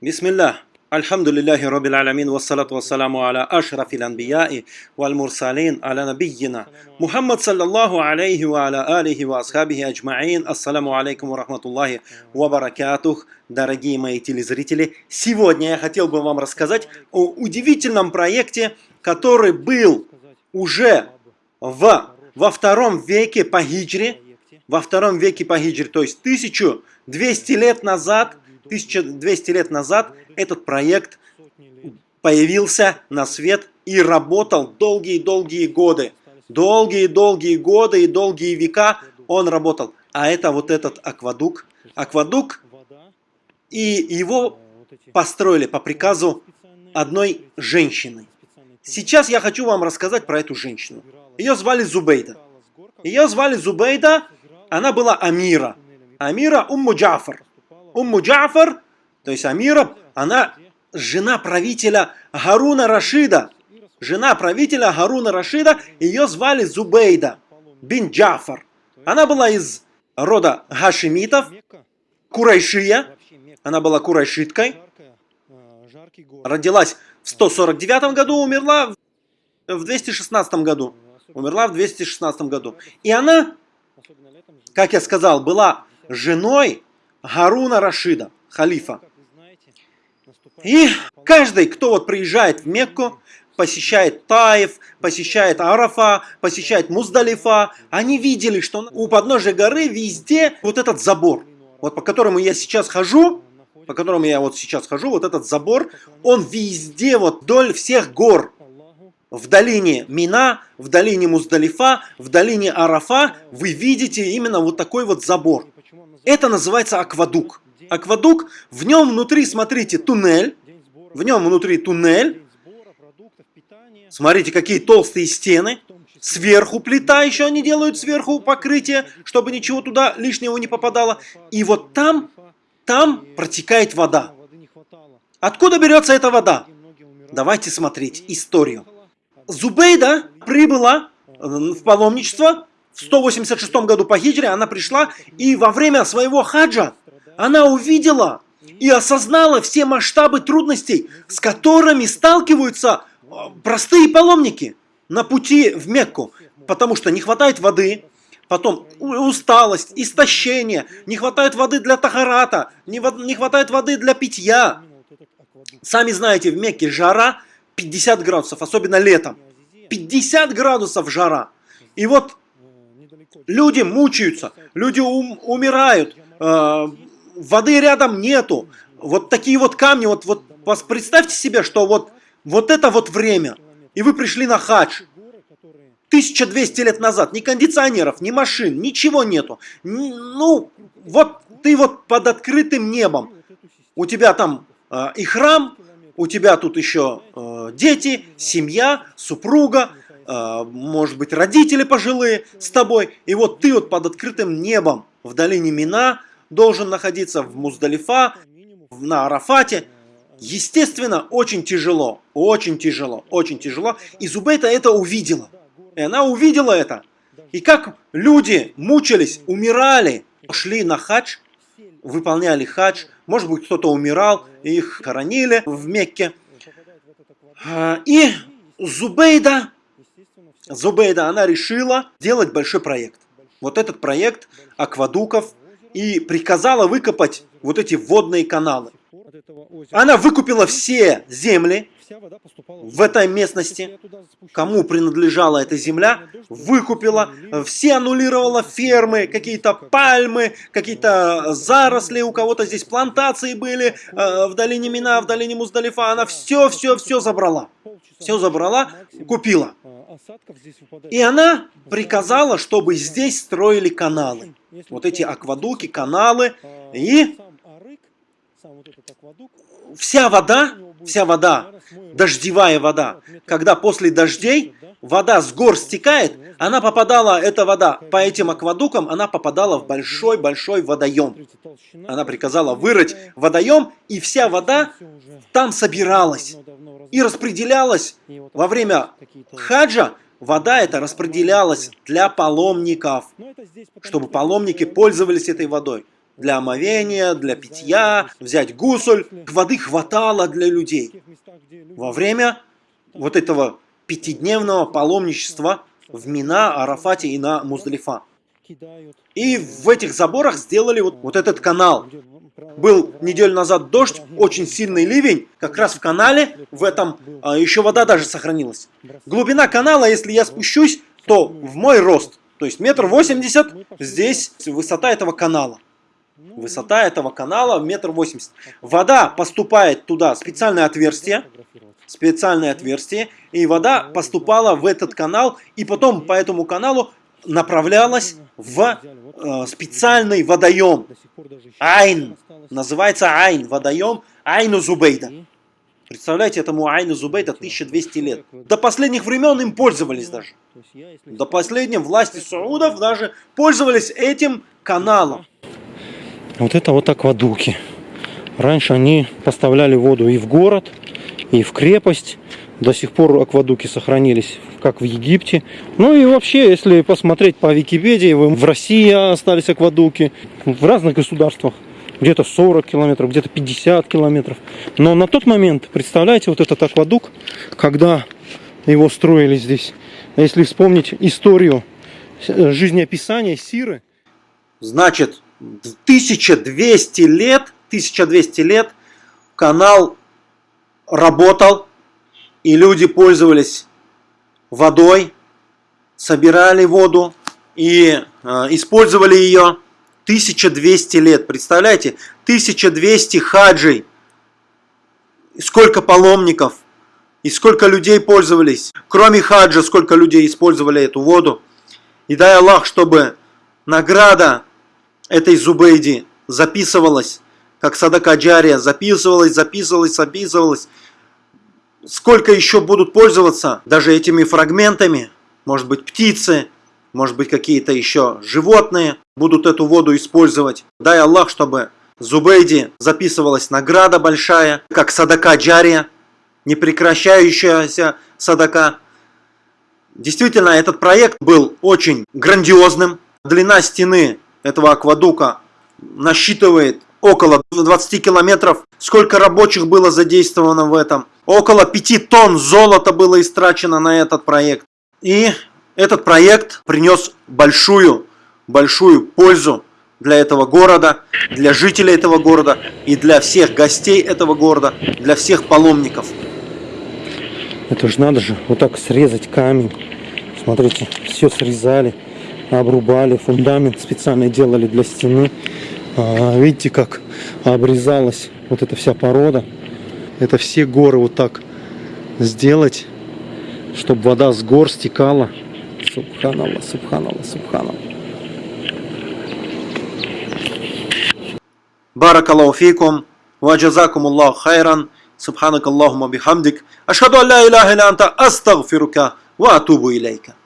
Бисмиллах. Альхамдулиллахи Раббил Аламин, вассалату вассаламу аля ашрафил анбияи валь мурсалин аля набийина. Мухаммад саллаллаху алейхи ва аля алихи ва асхабихи аджмаин. Ассаламу алейкум ва рахматуллахи ва баракатух. Дорогие мои телезрители, сегодня я хотел бы вам рассказать о удивительном проекте, который был уже в, во втором веке по хиджре, во втором веке по хиджре, то есть 1200 лет назад – 1200 лет назад этот проект появился на свет и работал долгие-долгие годы. Долгие-долгие годы и долгие века он работал. А это вот этот аквадук. Аквадук, и его построили по приказу одной женщины. Сейчас я хочу вам рассказать про эту женщину. Ее звали Зубейда. Ее звали Зубейда, она была Амира. Амира Умму Джафар. Умму Джафар, то есть Амира, она жена правителя Харуна Рашида. Жена правителя Харуна Рашида, ее звали Зубейда бин Джафар. Она была из рода Хашимитов, Курайшия. Она была курайшиткой. Родилась в 149 году, умерла в 216 году. Умерла в 216 году. И она, как я сказал, была женой Харуна Рашида, халифа. И каждый, кто вот приезжает в Мекку, посещает Таев, посещает Арафа, посещает Муздалифа, они видели, что у подножия горы везде вот этот забор. Вот по которому я сейчас хожу, по которому я вот сейчас хожу, вот этот забор, он везде, вот вдоль всех гор. В долине Мина, в долине Муздалифа, в долине Арафа вы видите именно вот такой вот забор. Это называется аквадук. Аквадук, в нем внутри, смотрите, туннель. В нем внутри туннель. Смотрите, какие толстые стены. Сверху плита еще они делают, сверху покрытие, чтобы ничего туда лишнего не попадало. И вот там, там протекает вода. Откуда берется эта вода? Давайте смотреть историю. Зубейда прибыла в паломничество 186 году по хиджре. Она пришла и во время своего хаджа она увидела и осознала все масштабы трудностей, с которыми сталкиваются а, простые паломники на пути в Мекку, потому что не хватает воды, потом усталость, истощение, не хватает воды для тахарата, не, не хватает воды для питья. Сами знаете, в Мекке жара 50 градусов, особенно летом. 50 градусов жара. И вот люди мучаются, люди ум, умирают, э, воды рядом нету. Вот такие вот камни, вот, вот представьте себе, что вот, вот это вот время, и вы пришли на хадж. 1200 лет назад, ни кондиционеров, ни машин, ничего нету. Ну, вот ты вот под открытым небом. У тебя там э, и храм, у тебя тут еще э, дети, семья, супруга, может быть родители пожилые с тобой. И вот ты вот под открытым небом в долине Мина, должен находиться в Муздалифа, на Арафате. Естественно, очень тяжело, очень тяжело, очень тяжело. И Зубейта это увидела. И она увидела это. И как люди мучились, умирали, шли на хадж, выполняли хадж. Может быть, кто-то умирал, их хоронили в Мекке. А, и Зубейда, Зубейда, она решила делать большой проект. Вот этот проект аквадуков и приказала выкопать вот эти водные каналы. Она выкупила все земли в этой местности, кому принадлежала эта земля, выкупила, все аннулировала фермы, какие-то пальмы, какие-то заросли, у кого-то здесь плантации были, э, в долине Мина, в долине Муздалифа, она все-все-все забрала. Все забрала, купила. И она приказала, чтобы здесь строили каналы. Вот эти аквадуки, каналы. И вся вода, вся вода, дождевая вода, когда после дождей вода с гор стекает, она попадала, эта вода по этим аквадукам, она попадала в большой-большой водоем. Она приказала вырыть водоем, и вся вода там собиралась и распределялась во время хаджа, вода эта распределялась для паломников, чтобы паломники пользовались этой водой. для омовения, для питья, взять гусуль. Воды хватало для людей. Во время вот этого пятидневного паломничества в Мина, Арафате и на Муздалифа. И в этих заборах сделали вот, вот этот канал. Был неделю назад дождь, очень сильный ливень, как раз в канале, в этом а, еще вода даже сохранилась. Глубина канала, если я спущусь, то в мой рост, то есть метр восемьдесят, здесь высота этого канала. Высота этого канала метр восемьдесят. Вода поступает туда, специальное отверстие, специальное отверстие, и вода поступала в этот канал, и потом по этому каналу направлялась в э, специальный водоем. Айн. Называется Айн. Водоем Айну Зубейда. Представляете, этому Айну Зубейда 1200 лет. До последних времен им пользовались даже. До последней власти Саудов даже пользовались этим каналом. Вот это вот аквадуки. Раньше они поставляли воду и в город, и в крепость. До сих пор аквадуки сохранились, как в Египте. Ну и вообще, если посмотреть по Википедии, в России остались аквадуки, в разных государствах. Где-то 40 километров, где-то 50 километров. Но на тот момент, представляете, вот этот аквадук, когда его строили здесь, если вспомнить историю э, жизнеописания Сиры. Значит, 1200 лет, 1200 лет канал работал, и люди пользовались водой, собирали воду и э, использовали ее 1200 лет. Представляете, 1200 хаджей, сколько паломников и сколько людей пользовались. Кроме хаджа, сколько людей использовали эту воду. И дай Аллах, чтобы награда этой Зубейди записывалась как Садака Джария, записывалась, записывалась, записывалась. Сколько еще будут пользоваться даже этими фрагментами? Может быть птицы, может быть какие-то еще животные будут эту воду использовать. Дай Аллах, чтобы Зубейди записывалась награда большая, как Садака Джария, непрекращающаяся Садака. Действительно, этот проект был очень грандиозным. Длина стены этого аквадука насчитывает около 20 километров. Сколько рабочих было задействовано в этом? Около 5 тонн золота было истрачено на этот проект. И этот проект принес большую, большую пользу для этого города, для жителей этого города и для всех гостей этого города, для всех паломников. Это же надо же вот так срезать камень. Смотрите, все срезали, обрубали, фундамент специально делали для стены. А, видите, как обрезалась вот эта вся порода. Это все горы вот так сделать, чтобы вода с гор стекала. Субханаллах, субханаллах, субханаллах. Баракаллаху фикум, ваджазакум Аллаху хайран, субханак Аллахума бихамдик, ашхаду алла иляха илля анта астагфирука ва атубу илейка.